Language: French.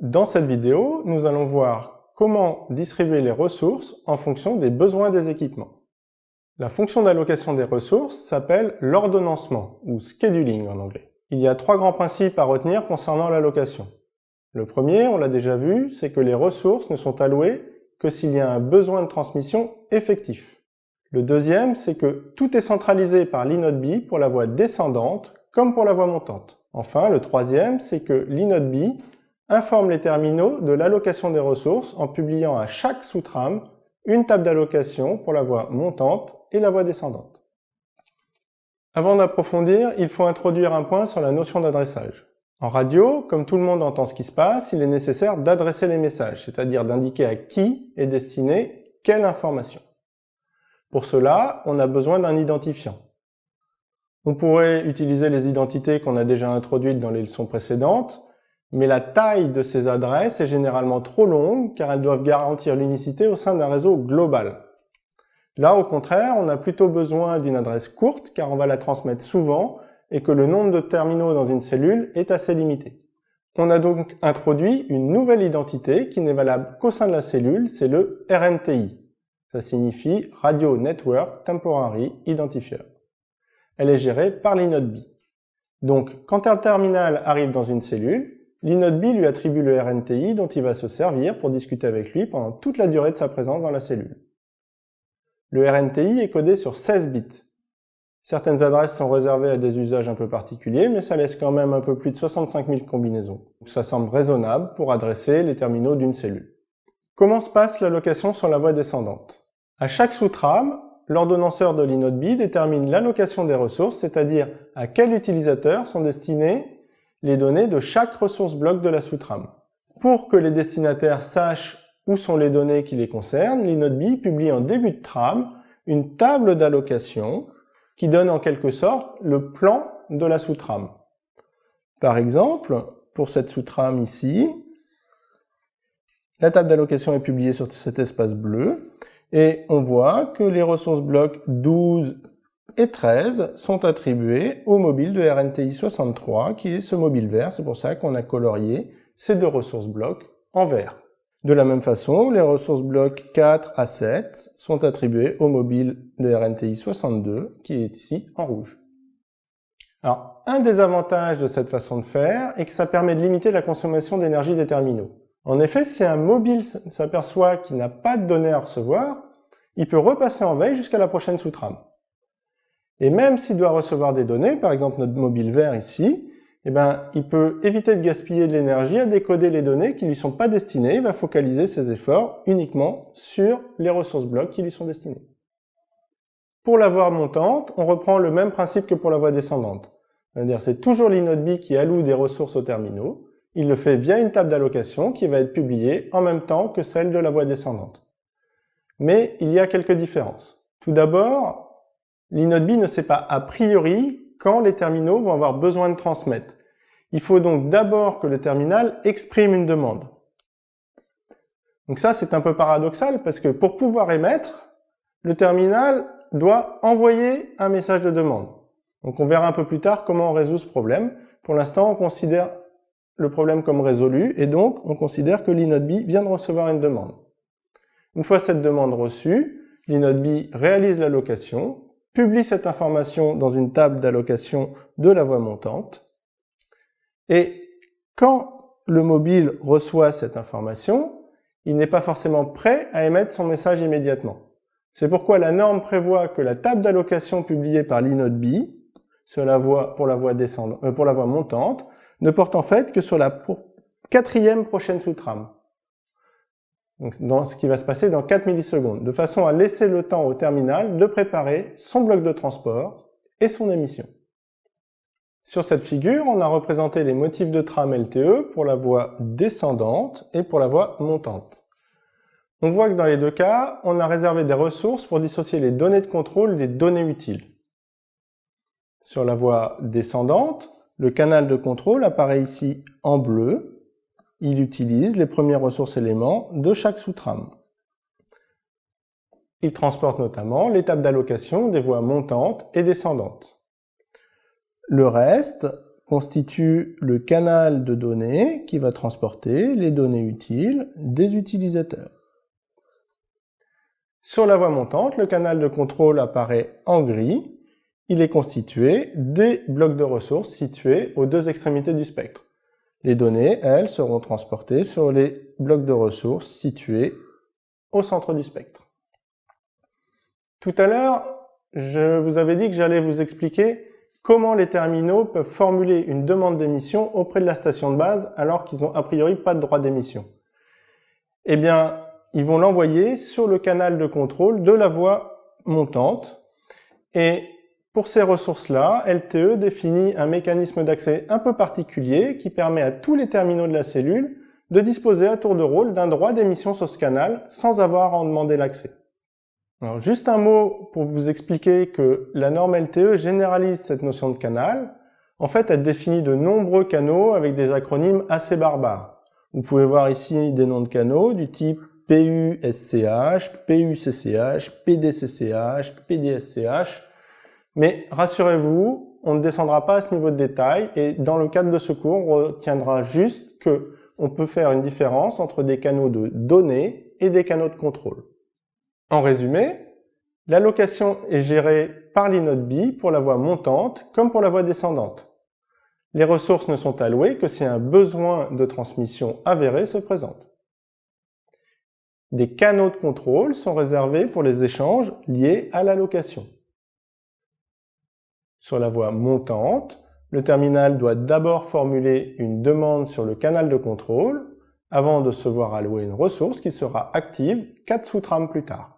Dans cette vidéo, nous allons voir comment distribuer les ressources en fonction des besoins des équipements. La fonction d'allocation des ressources s'appelle l'ordonnancement, ou scheduling en anglais. Il y a trois grands principes à retenir concernant l'allocation. Le premier, on l'a déjà vu, c'est que les ressources ne sont allouées que s'il y a un besoin de transmission effectif. Le deuxième, c'est que tout est centralisé par l'inode B pour la voie descendante comme pour la voie montante. Enfin, le troisième, c'est que l'inode B informe les terminaux de l'allocation des ressources en publiant à chaque sous-trame une table d'allocation pour la voie montante et la voie descendante. Avant d'approfondir, il faut introduire un point sur la notion d'adressage. En radio, comme tout le monde entend ce qui se passe, il est nécessaire d'adresser les messages, c'est-à-dire d'indiquer à qui est destinée quelle information. Pour cela, on a besoin d'un identifiant. On pourrait utiliser les identités qu'on a déjà introduites dans les leçons précédentes, mais la taille de ces adresses est généralement trop longue car elles doivent garantir l'unicité au sein d'un réseau global. Là, au contraire, on a plutôt besoin d'une adresse courte car on va la transmettre souvent et que le nombre de terminaux dans une cellule est assez limité. On a donc introduit une nouvelle identité qui n'est valable qu'au sein de la cellule, c'est le RNTI. Ça signifie Radio Network Temporary Identifier. Elle est gérée par l'inode B. Donc, quand un terminal arrive dans une cellule, l'inode B lui attribue le RNTI dont il va se servir pour discuter avec lui pendant toute la durée de sa présence dans la cellule. Le RNTI est codé sur 16 bits. Certaines adresses sont réservées à des usages un peu particuliers, mais ça laisse quand même un peu plus de 65 000 combinaisons. Ça semble raisonnable pour adresser les terminaux d'une cellule. Comment se passe l'allocation sur la voie descendante? À chaque sous-trame, l'ordonnanceur de l'inode B détermine l'allocation des ressources, c'est-à-dire à quel utilisateur sont destinées les données de chaque ressource bloc de la sous-trame. Pour que les destinataires sachent où sont les données qui les concernent, l'inode B publie en début de trame une table d'allocation qui donne en quelque sorte le plan de la sous-trame. Par exemple, pour cette sous-trame ici, la table d'allocation est publiée sur cet espace bleu et on voit que les ressources blocs 12 et 13 sont attribuées au mobile de RNTI 63 qui est ce mobile vert. C'est pour ça qu'on a colorié ces deux ressources blocs en vert. De la même façon, les ressources blocs 4 à 7 sont attribuées au mobile de RNTI 62 qui est ici en rouge. Alors, un des avantages de cette façon de faire est que ça permet de limiter la consommation d'énergie des terminaux. En effet, si un mobile s'aperçoit qu'il n'a pas de données à recevoir, il peut repasser en veille jusqu'à la prochaine sous-trame. Et même s'il doit recevoir des données, par exemple notre mobile vert ici, eh ben, il peut éviter de gaspiller de l'énergie à décoder les données qui lui sont pas destinées. Il va focaliser ses efforts uniquement sur les ressources blocs qui lui sont destinées. Pour la voie montante, on reprend le même principe que pour la voie descendante. C'est-à-dire c'est toujours l'inode B qui alloue des ressources aux terminaux il le fait via une table d'allocation qui va être publiée en même temps que celle de la voie descendante. Mais il y a quelques différences. Tout d'abord, l'inode ne sait pas a priori quand les terminaux vont avoir besoin de transmettre. Il faut donc d'abord que le terminal exprime une demande. Donc ça, c'est un peu paradoxal parce que pour pouvoir émettre, le terminal doit envoyer un message de demande. Donc on verra un peu plus tard comment on résout ce problème. Pour l'instant, on considère le problème comme résolu et donc on considère que l'inode vient de recevoir une demande. Une fois cette demande reçue, l'inode réalise l'allocation, publie cette information dans une table d'allocation de la voie montante et quand le mobile reçoit cette information, il n'est pas forcément prêt à émettre son message immédiatement. C'est pourquoi la norme prévoit que la table d'allocation publiée par l'inode B sur la voie, pour, la voie euh, pour la voie montante ne porte en fait que sur la quatrième prochaine sous-trame. Dans ce qui va se passer dans 4 millisecondes, de façon à laisser le temps au terminal de préparer son bloc de transport et son émission. Sur cette figure, on a représenté les motifs de trame LTE pour la voie descendante et pour la voie montante. On voit que dans les deux cas, on a réservé des ressources pour dissocier les données de contrôle des données utiles. Sur la voie descendante, le canal de contrôle apparaît ici en bleu. Il utilise les premières ressources éléments de chaque sous-trame. Il transporte notamment l'étape d'allocation des voies montantes et descendantes. Le reste constitue le canal de données qui va transporter les données utiles des utilisateurs. Sur la voie montante, le canal de contrôle apparaît en gris. Il est constitué des blocs de ressources situés aux deux extrémités du spectre. Les données, elles, seront transportées sur les blocs de ressources situés au centre du spectre. Tout à l'heure, je vous avais dit que j'allais vous expliquer comment les terminaux peuvent formuler une demande d'émission auprès de la station de base alors qu'ils n'ont a priori pas de droit d'émission. Eh bien, ils vont l'envoyer sur le canal de contrôle de la voie montante et pour ces ressources-là, LTE définit un mécanisme d'accès un peu particulier qui permet à tous les terminaux de la cellule de disposer à tour de rôle d'un droit d'émission sur ce canal sans avoir à en demander l'accès. Alors juste un mot pour vous expliquer que la norme LTE généralise cette notion de canal. En fait, elle définit de nombreux canaux avec des acronymes assez barbares. Vous pouvez voir ici des noms de canaux du type PUSCH, PUCCH, PDCCH, PDSCH, mais rassurez-vous, on ne descendra pas à ce niveau de détail et dans le cadre de ce cours, on retiendra juste que on peut faire une différence entre des canaux de données et des canaux de contrôle. En résumé, l'allocation est gérée par l'inode B pour la voie montante comme pour la voie descendante. Les ressources ne sont allouées que si un besoin de transmission avéré se présente. Des canaux de contrôle sont réservés pour les échanges liés à l'allocation. Sur la voie montante, le terminal doit d'abord formuler une demande sur le canal de contrôle avant de se voir allouer une ressource qui sera active 4 sous-trames plus tard.